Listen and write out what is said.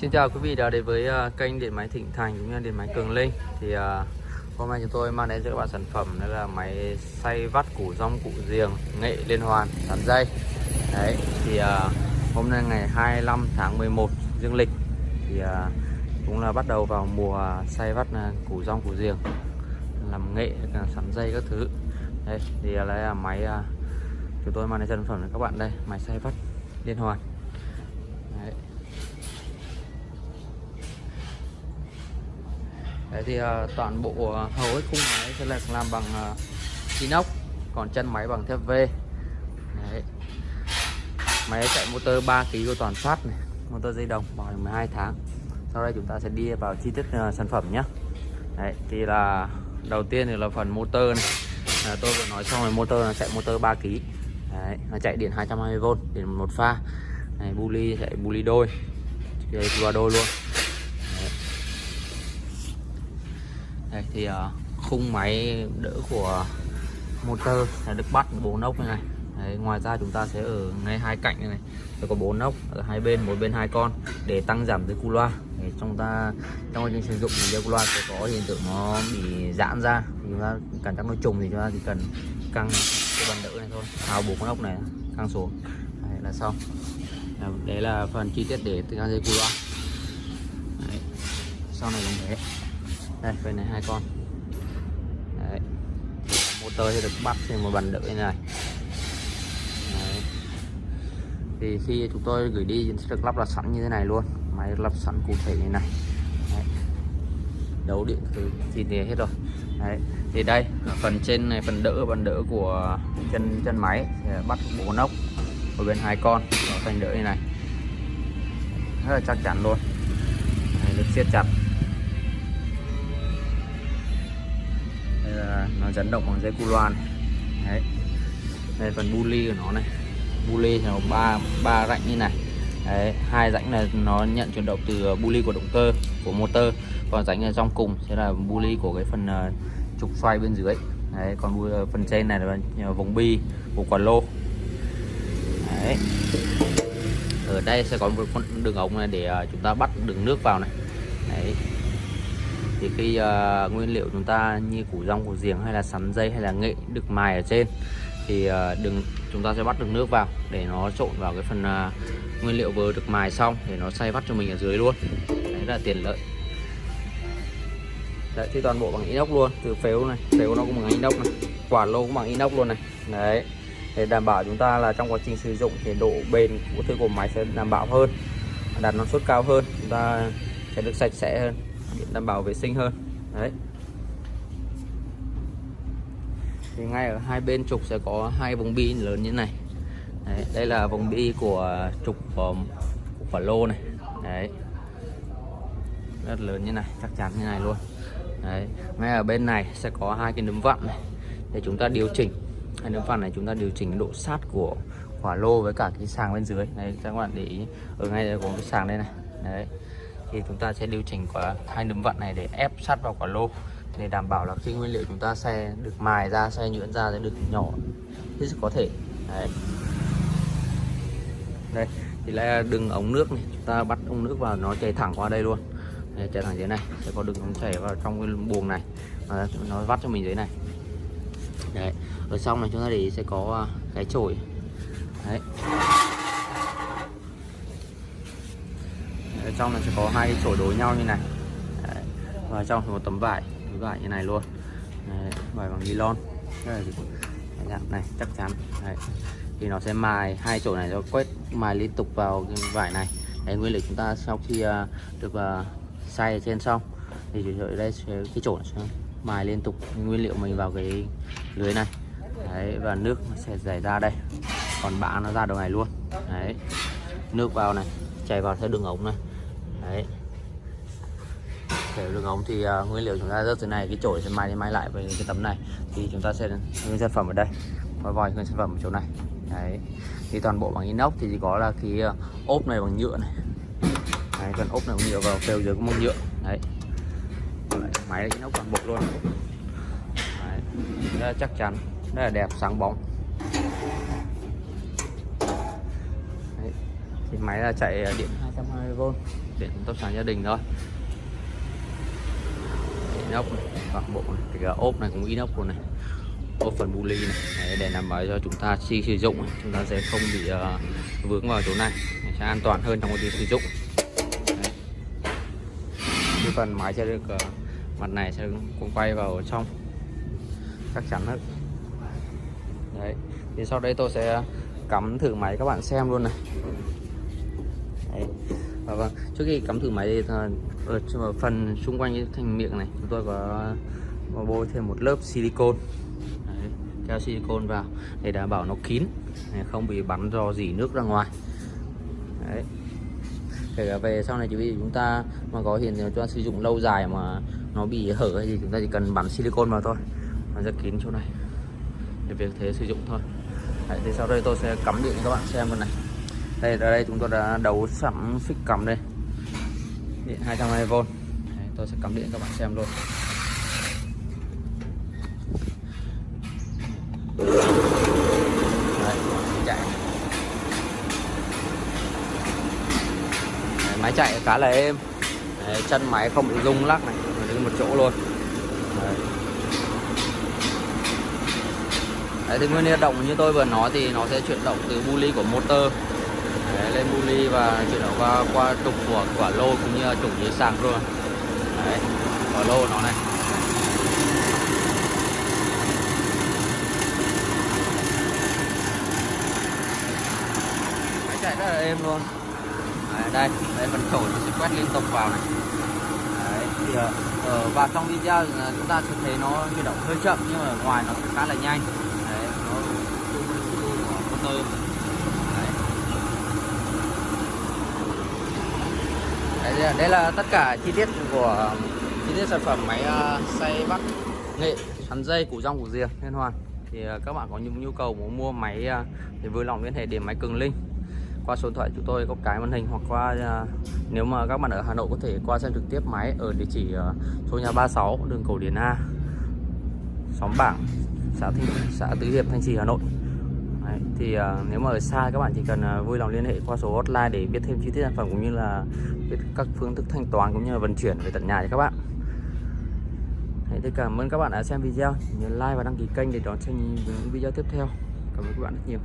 Xin chào quý vị đã đến với à, kênh điện máy Thịnh Thành cũng như điện máy Cường Linh. Thì uh, hôm nay chúng tôi mang đến cho các bạn sản phẩm đó là máy xay vắt củ rong củ giềng nghệ liên hoàn sắn dây. Đấy thì uh, hôm nay ngày 25 tháng 11 dương lịch. Thì uh, cũng là bắt đầu vào mùa xay vắt củ rong củ giềng làm nghệ sắn dây các thứ. Đây thì uh, là máy chúng tôi mang đến sản phẩm cho các bạn đây máy xay vắt liên hoàn. Đấy. Đấy thì uh, toàn bộ uh, hầu hết khung máy sẽ là làm bằng uh, inox còn chân máy bằng thép V. Đấy. máy chạy motor 3 kg của toàn phát này motor dây đồng bảo hành 12 tháng. Sau đây chúng ta sẽ đi vào chi tiết uh, sản phẩm nhé Đấy thì là đầu tiên thì là phần motor này. À, tôi vừa nói xong rồi motor là chạy motor 3 kg Đấy, nó chạy điện 220V điện một pha. Này buli chạy buli đôi. Chạy qua đôi luôn. Đây thì uh, khung máy đỡ của motor là được bắt bốn ốc như này. Đấy, ngoài ra chúng ta sẽ ở ngay hai cạnh này, này. Có bốn ốc ở hai bên mỗi bên hai con để tăng giảm tới cu loa. Để chúng ta trong quá trình sử dụng thì cu loa sẽ có hiện tượng nó bị giãn ra. Thì chúng ta cảm giác nó trùng thì chúng ta chỉ cần căng cái bàn đỡ này thôi. Tháo bốn con ốc này căng xuống. Đấy là xong. Đấy là phần chi tiết để tăng dây cu loa. Đấy. sau này cũng thế đây bên này hai con. Đấy. motor thì được bắt trên một bàn đỡ như này. Đấy. thì khi chúng tôi gửi đi sẽ được lắp đặt sẵn như thế này luôn. Máy lắp sẵn cụ thể như này. Đấy. đấu điện từ thì thì hết rồi. Đấy. thì đây phần trên này phần đỡ phần đỡ của chân chân máy sẽ bắt bộ ốc ở bên hai con. Nó thành đỡ như này. Rất là chắc chắn luôn. Đấy, được siết chặt. Nó chấn động bằng dây cu loan. Đấy. Đây phần buli của nó này. Buli thì nó ba ba rãnh như này. Đấy hai rãnh là nó nhận chuyển động từ uh, buli của động cơ của motor. Còn rãnh ở trong cùng sẽ là buli của cái phần uh, trục xoay bên dưới. Đấy còn uh, phần trên này là vòng bi của quả lô. Đấy. Ở đây sẽ có một con đường ống này để uh, chúng ta bắt đường nước vào này. Đấy thì khi uh, ờ, nguyên liệu chúng ta như củ rong củ giềng hay là sắn dây hay là nghệ được mài ở trên thì uh, đừng chúng ta sẽ bắt được nước vào để nó trộn vào cái phần uh, nguyên liệu vừa được mài xong để nó xay vắt cho mình ở dưới luôn. Đấy là tiền lợi. Đấy thì toàn bộ bằng inox luôn từ phếu này phếu nó cũng bằng inox này quả lô cũng bằng inox luôn này. Đấy để đảm bảo chúng ta là trong quá trình sử dụng thì độ bền của thứ của máy sẽ đảm bảo hơn đạt năng suất cao hơn chúng ta sẽ được sạch sẽ hơn đảm bảo vệ sinh hơn. Đấy. Thì ngay ở hai bên trục sẽ có hai vòng bi lớn như này. Đấy, đây là vòng bi của trục của, của quả lô này. Đấy. Rất lớn như này chắc chắn như này luôn. Đấy ngay ở bên này sẽ có hai cái nấm vặn này. Để chúng ta điều chỉnh. Hai nấm vặn này chúng ta điều chỉnh độ sát của quả lô với cả cái sàng bên dưới. Đấy các bạn để ý. Ở ngay đây có cái sàng đây này. Đấy thì chúng ta sẽ điều chỉnh quả hai nấm vặn này để ép sát vào quả lô để đảm bảo là khi nguyên liệu chúng ta xe được mài ra xe nhuyễn ra sẽ được nhỏ. Hết sức có thể đấy. đây thì là đường ống nước này. Chúng ta bắt ống nước vào nó chảy thẳng qua đây luôn. Đây, chảy thẳng dưới này. Sẽ có đường ống chảy vào trong cái buồng này. Và nó vắt cho mình dưới này. Đấy ở xong này chúng ta để sẽ có à, cái chổi. Đấy ở trong nó sẽ có hai cái chổi đối nhau như này Đấy. và trong một tấm vải tấm vải như này luôn Đấy. vải bằng nylon dạng này chắc chắn Đấy. thì nó sẽ mài hai chổi này nó quét mài liên tục vào cái vải này Đấy, nguyên liệu chúng ta sau khi uh, được uh, xay ở trên xong thì ở đây sẽ, cái chổi sẽ mài liên tục nguyên liệu mình vào cái lưới này Đấy, và nước nó sẽ chảy ra đây còn bã nó ra đầu này luôn Đấy. nước vào này chảy vào theo đường ống này đấy. Để đường ống thì uh, nguyên liệu chúng ta rớt từ này cái chổi sẽ mai đi mai lại với cái tấm này. Thì chúng ta sẽ nguyên sản phẩm ở đây. Và vòi nguyên sản phẩm ở chỗ này. Đấy. Thì toàn bộ bằng inox thì chỉ có là cái uh, ốp này bằng nhựa này. Đấy, còn ốp này bằng nhựa vào phèo dưới có một nhựa. Đấy. Máy inox toàn bộ luôn. Đấy. rất là chắc chắn rất là đẹp sáng bóng. Đấy. thì máy là chạy điện 220V điện tốc sáng gia đình thôi. Inox này, toàn bộ này, cái ốp này cũng inox luôn này. Ốp phần bu ly này Đấy, để đảm bảo cho chúng ta khi sử dụng chúng ta sẽ không bị uh, vướng vào chỗ này. Sẽ an toàn hơn trong quá trình sử dụng. Đấy. cái phần máy sẽ được uh, mặt này sẽ cũng quay vào trong. Chắc chắn hơn đấy. Thì sau đây tôi sẽ cắm thử máy các bạn xem luôn này. Và vâng trước khi cắm thử máy thì ở phần xung quanh cái thành miệng này chúng tôi có, có bôi thêm một lớp silicon đấy, keo silicon vào để đảm bảo nó kín không bị bắn do dỉ nước ra ngoài. Đấy. Kể cả về sau này chỉ vì chúng ta mà có hiện chúng ta sử dụng lâu dài mà nó bị hở hay gì chúng ta chỉ cần bắn silicon vào thôi nó rất kín chỗ này. Để việc thế sử dụng thôi. Đấy, thì sau đây tôi sẽ cắm điện cho các bạn xem luôn này đây ở đây chúng tôi đã đấu sẵn phích cắm đây. Điện 220V đây, tôi sẽ cắm điện cho các bạn xem luôn. Đây, chạy. Đây, máy chạy khá là êm. Đấy, chân máy không bị rung lắc này đứng một chỗ luôn. Đấy. Đấy, thì nguyên nhiên động như tôi vừa nói thì nó sẽ chuyển động từ bu ly của motor Đấy, lên muli và chuyển động qua qua trục của quả lô cũng như là trục dưới sạc luôn. Đấy, quả lô nó này. Máy chạy rất là êm luôn. Đấy, đây đây phần khẩu nó sẽ quét liên tục vào này. Đấy, thì ờ, ở và trong video ờ, chúng ta sẽ thấy nó chuyển động hơi chậm nhưng mà ở ngoài nó khá là nhanh. Đấy, nó motor là, đây là tất cả chi tiết của chi tiết sản phẩm máy uh, xay bắt nghệ sắn dây củ rong củ rìa liên hoàn. Thì uh, các bạn có những nhu cầu muốn mua máy ờ, uh, thì vui lòng liên hệ điểm máy cường linh qua số điện thoại chúng tôi có cái màn hình hoặc qua uh, nếu mà các bạn ở Hà Nội có thể qua xem trực tiếp máy ở địa chỉ uh, số nhà 36 đường Cầu Điền A xóm Bảng xã Thị xã Tứ Hiệp Thanh Trì Hà Nội. Đấy, thì uh, nếu mà ở xa các bạn chỉ cần uh, vui lòng liên hệ qua số hotline để biết thêm chi tiết sản phẩm cũng như là biết các phương thức thanh toán cũng như là vận chuyển về tận nhà cho các bạn. Đấy, thì cảm ơn các bạn đã xem video. Nhớ like và đăng ký kênh để đón xem những video tiếp theo. Cảm ơn các bạn rất nhiều.